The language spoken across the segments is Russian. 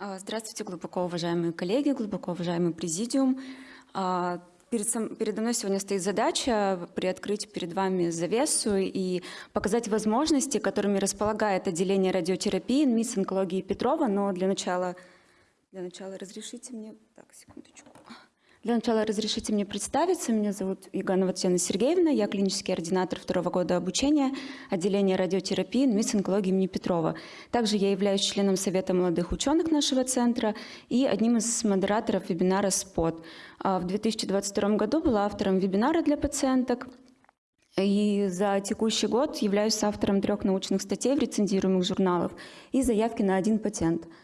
А, Здравствуйте, глубоко уважаемые коллеги, глубоко уважаемый президиум. А, перед, сам, передо мной сегодня стоит задача приоткрыть перед вами завесу и показать возможности, которыми располагает отделение радиотерапии МИС онкологии Петрова. Но для начала, для начала разрешите мне... Так, секундочку. Для начала разрешите мне представиться. Меня зовут Юганова Татьяна Сергеевна. Я клинический ординатор второго года обучения отделения радиотерапии НМИС онкологии имени Петрова. Также я являюсь членом Совета молодых ученых нашего центра и одним из модераторов вебинара «СПОТ». А в 2022 году была автором вебинара для пациенток и за текущий год являюсь автором трех научных статей в рецензируемых журналах и заявки на один патент –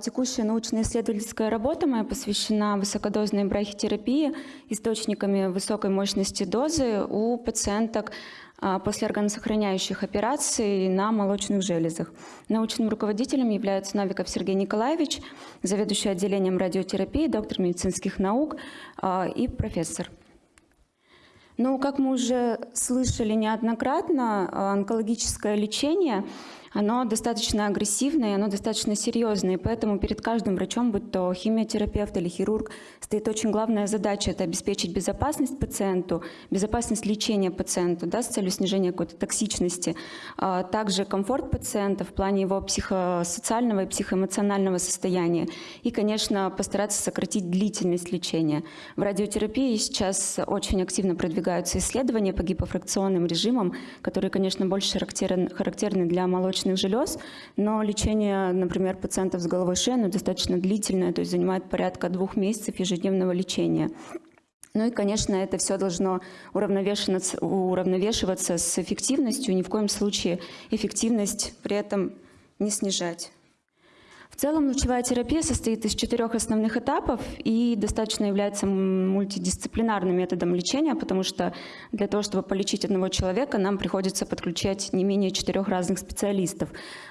текущая научно-исследовательская работа моя посвящена высокодозной брахитерапии источниками высокой мощности дозы у пациенток а, после органосохраняющих операций на молочных железах. Научным руководителем является Навиков Сергей Николаевич, заведующий отделением радиотерапии, доктор медицинских наук а, и профессор. Ну, как мы уже слышали неоднократно, онкологическое лечение – оно достаточно агрессивное, оно достаточно серьезное, и поэтому перед каждым врачом, будь то химиотерапевт или хирург, стоит очень главная задача – это обеспечить безопасность пациенту, безопасность лечения пациенту да, с целью снижения какой-то токсичности, а также комфорт пациента в плане его психосоциального и психоэмоционального состояния, и, конечно, постараться сократить длительность лечения. В радиотерапии сейчас очень активно продвигаются исследования по гипофракционным режимам, которые, конечно, больше характерны, для молочных молочных желез, но лечение, например, пациентов с головой шеи достаточно длительное, то есть занимает порядка двух месяцев ежедневного лечения. Ну и, конечно, это все должно уравновешиваться, уравновешиваться с эффективностью, ни в коем случае эффективность при этом не снижать. В целом лучевая терапия состоит из четырех основных этапов и достаточно является мультидисциплинарным методом лечения, потому что для того, чтобы полечить одного человека, нам приходится подключать не менее четырех разных специалистов.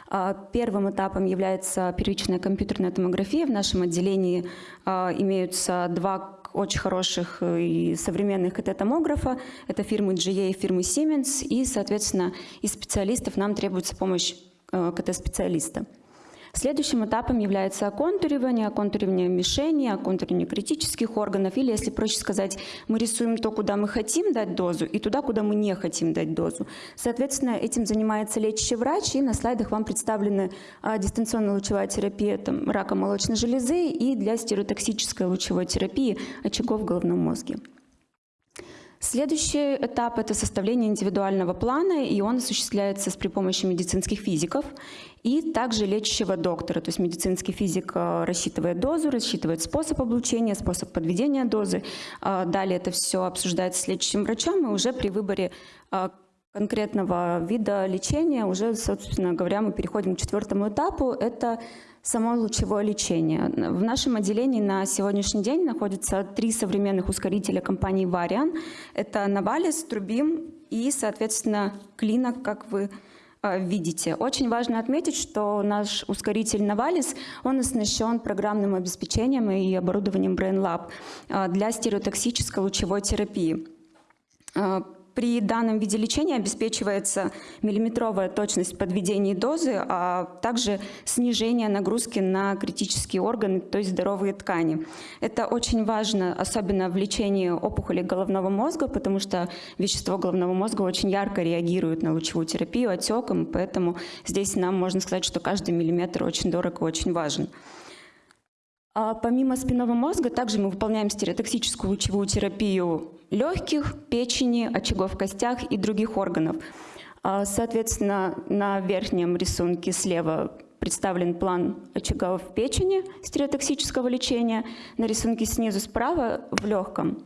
А, первым этапом является первичная компьютерная томография. В нашем отделении а, имеются два очень хороших и современных КТ-томографа. Это фирмы GA и фирмы Siemens. И, соответственно, из специалистов нам требуется помощь а, КТ-специалиста. Следующим этапом является оконтуривание, оконтуривание мишени, оконтуривание критических органов, или, если проще сказать, мы рисуем то, куда мы хотим дать дозу, и туда, куда мы не хотим дать дозу. Соответственно, этим занимается лечащий врач, и на слайдах вам представлены а, дистанционная лучевая терапия там, рака молочной железы и для стереотоксической лучевой терапии очагов в головном мозге. Следующий этап – это составление индивидуального плана, и он осуществляется с при помощи медицинских физиков и также лечащего доктора. То есть медицинский физик э, рассчитывает дозу, рассчитывает способ облучения, способ подведения дозы. А далее это все обсуждается с лечащим врачом, и уже при выборе э, конкретного вида лечения уже, собственно говоря, мы переходим к четвертому этапу. Это само лучевое лечение. В нашем отделении на сегодняшний день находятся три современных ускорителя компании Varian. Это Навалис, Трубим и, соответственно, Клинок, как вы а, видите. Очень важно отметить, что наш ускоритель Навалис, он оснащен программным обеспечением и оборудованием BrainLab а, для стереотоксической лучевой терапии. При данном виде лечения обеспечивается миллиметровая точность подведения дозы, а также снижение нагрузки на критические органы, то есть здоровые ткани. Это очень важно, особенно в лечении опухоли головного мозга, потому что вещество головного мозга очень ярко реагирует на лучевую терапию отеком, поэтому здесь нам можно сказать, что каждый миллиметр очень дорог и очень важен. А помимо спинного мозга, также мы выполняем стереотоксическую лучевую терапию легких, печени, очагов в костях и других органов. А, соответственно, на верхнем рисунке слева представлен план очагов в печени стереотоксического лечения, на рисунке снизу справа в легком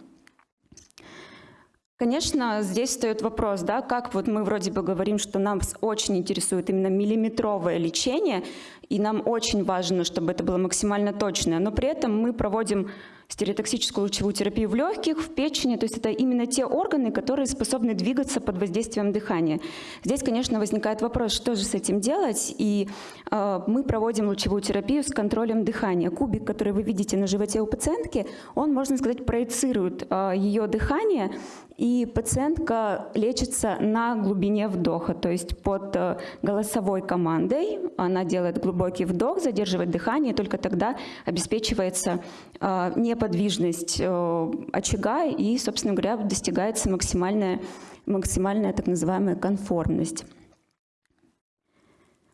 Конечно, здесь встает вопрос, да, как вот мы вроде бы говорим, что нам очень интересует именно миллиметровое лечение, и нам очень важно, чтобы это было максимально точное, но при этом мы проводим стереотоксическую лучевую терапию в легких, в печени. То есть это именно те органы, которые способны двигаться под воздействием дыхания. Здесь, конечно, возникает вопрос, что же с этим делать. И э, мы проводим лучевую терапию с контролем дыхания. Кубик, который вы видите на животе у пациентки, он, можно сказать, проецирует э, ее дыхание и пациентка лечится на глубине вдоха, то есть под э, голосовой командой она делает глубокий вдох, задерживает дыхание, только тогда обеспечивается э, неподвижность э, очага и, собственно говоря, достигается максимальная, максимальная так называемая конформность.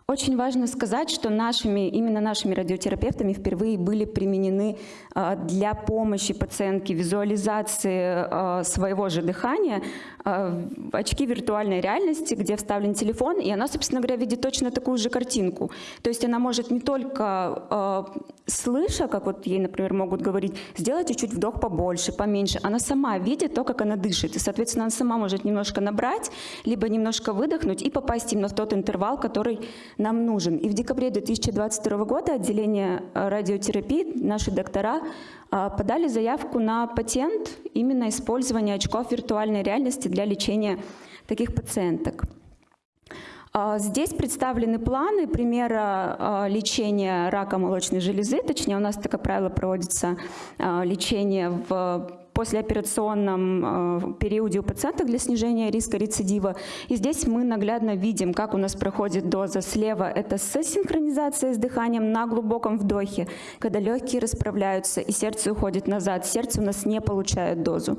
Очень важно сказать, что нашими, именно нашими радиотерапевтами впервые были применены а, для помощи пациентке визуализации а, своего же дыхания очки виртуальной реальности, где вставлен телефон, и она, собственно говоря, видит точно такую же картинку. То есть она может не только слыша, как вот ей, например, могут говорить, сделайте чуть вдох побольше, поменьше, она сама видит то, как она дышит, и, соответственно, она сама может немножко набрать, либо немножко выдохнуть и попасть именно в тот интервал, который нам нужен. И в декабре 2022 года отделение э, радиотерапии, наши доктора, подали заявку на патент именно использования очков виртуальной реальности для лечения таких пациенток. Э, здесь представлены планы примера лечения рака молочной железы, точнее у нас такое правило проводится лечение в послеоперационном э, периоде у пациенток для снижения риска рецидива. И здесь мы наглядно видим, как у нас проходит доза. Слева это с синхронизацией с дыханием на глубоком вдохе, когда легкие расправляются и сердце уходит назад. Сердце у нас не получает дозу.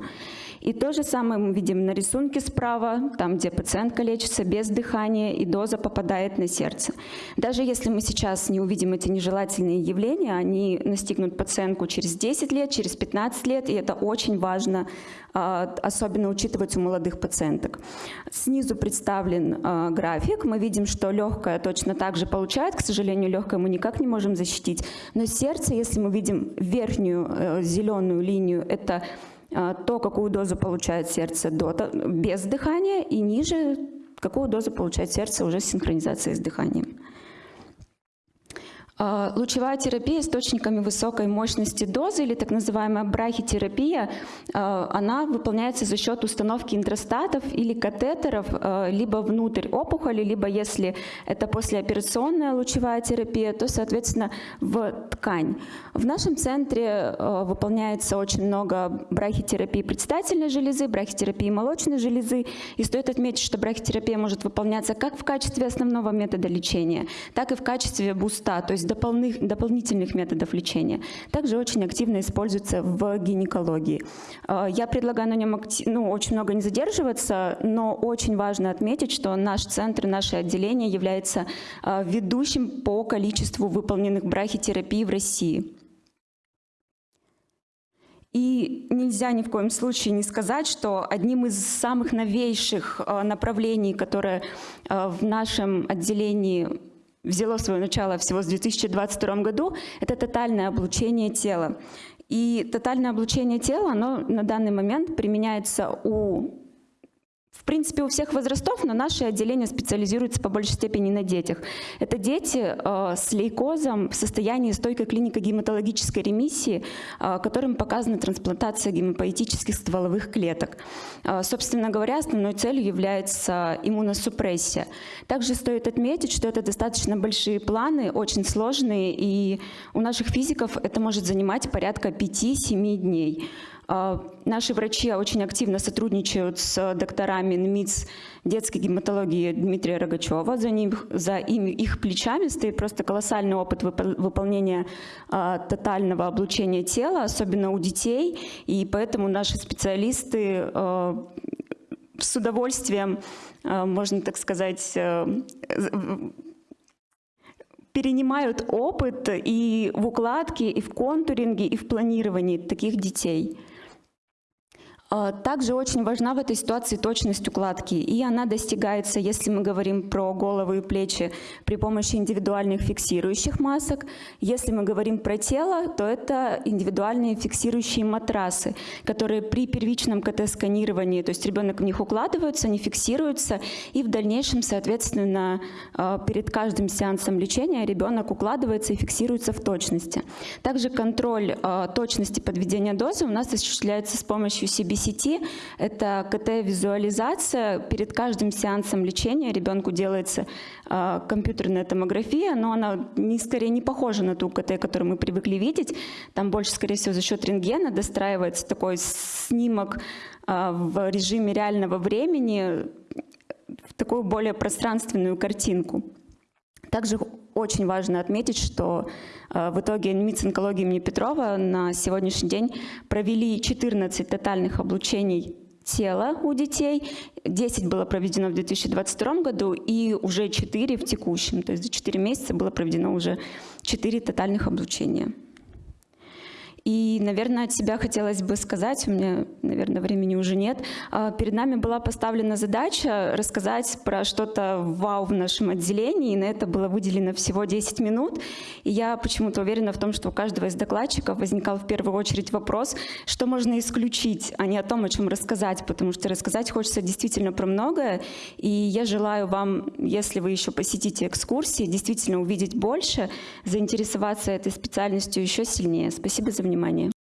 И то же самое мы видим на рисунке справа, там, где пациентка лечится без дыхания, и доза попадает на сердце. Даже если мы сейчас не увидим эти нежелательные явления, они настигнут пациентку через 10 лет, через 15 лет, и это очень важно, а, особенно учитывать у молодых пациенток. Снизу представлен а, график. Мы видим, что легкое точно так же получает. К сожалению, легкое мы никак не можем защитить. Но сердце, если мы видим верхнюю э, зеленую линию, это а, то, какую дозу получает сердце без дыхания, и ниже, какую дозу получает сердце уже с синхронизацией с дыханием. А, лучевая терапия источниками высокой мощности дозы или так называемая брахитерапия, а, она выполняется за счет установки интростатов или катетеров а, либо внутрь опухоли, либо если это послеоперационная лучевая терапия, то, соответственно, в ткань. В нашем центре выполняется очень много брахитерапии предстательной железы, брахитерапии молочной железы. И стоит отметить, что брахитерапия может выполняться как в качестве основного метода лечения, так и в качестве буста, то есть дополнительных, дополнительных методов лечения. Также очень активно используется в гинекологии. А, я предлагаю на нем ну, очень много не задерживаться, но очень важно отметить, что наш центр, наше отделение является а, ведущим по количеству выполненных брахитерапий в России. И нельзя ни в коем случае не сказать, что одним из самых новейших а, направлений, которое в нашем отделении взяло свое начало всего в 2022 году, это тотальное облучение тела. И тотальное облучение тела, оно на данный момент применяется у принципе, у всех возрастов, но наше отделение специализируется по большей степени на детях. Это дети э, с лейкозом в состоянии стойкой клиники гематологической ремиссии, э, которым показана трансплантация гемопоэтических стволовых клеток. Э, собственно говоря, основной целью является иммуносупрессия. Также стоит отметить, что это достаточно большие планы, очень сложные, и у наших физиков это может занимать порядка 5-7 дней. А, наши врачи очень активно сотрудничают с докторами НМИЦ детской гематологии Дмитрия Рогачева. За, ним, за ими, их плечами стоит просто колоссальный опыт выполнения а, тотального облучения тела, особенно у детей. И поэтому наши специалисты а, с удовольствием, можно так сказать, перенимают опыт и в укладке, и в контуринге, и в планировании таких детей. А, Также очень важна в этой ситуации точность укладки, и она достигается, если мы говорим про головы и плечи, при помощи индивидуальных фиксирующих масок. Если мы говорим про тело, то это индивидуальные фиксирующие матрасы, которые при первичном КТ-сканировании, то есть ребенок в них укладывается, они фиксируются, и в дальнейшем, соответственно, а, перед каждым сеансом лечения ребенок укладывается и фиксируется в точности. Также контроль а, точности подведения дозы у нас осуществляется с помощью CBC сети. Это КТ-визуализация. Перед каждым сеансом лечения ребенку делается э, компьютерная томография, но она не, скорее не похожа на ту КТ, которую мы привыкли видеть. Там больше, скорее всего, за счет рентгена достраивается такой снимок э, в режиме реального времени, в такую более пространственную картинку. Также очень важно отметить, что э, в итоге МИЦ онкологии имени Петрова на сегодняшний день провели 14 тотальных облучений тела у детей. 10 было проведено в 2022 году и уже 4 в текущем. То есть за 4 месяца было проведено уже 4 тотальных облучения. И, наверное, от себя хотелось бы сказать, у меня, наверное, времени уже нет, а, перед нами была поставлена задача рассказать про что-то вау в нашем отделении, и на это было выделено всего 10 минут. И я почему-то уверена в том, что у каждого из докладчиков возникал в первую очередь вопрос, что можно исключить, а не о том, о чем рассказать, потому что рассказать хочется действительно про многое. И я желаю вам, если вы еще посетите экскурсии, действительно увидеть больше, заинтересоваться этой специальностью еще сильнее. Спасибо за внимание внимание.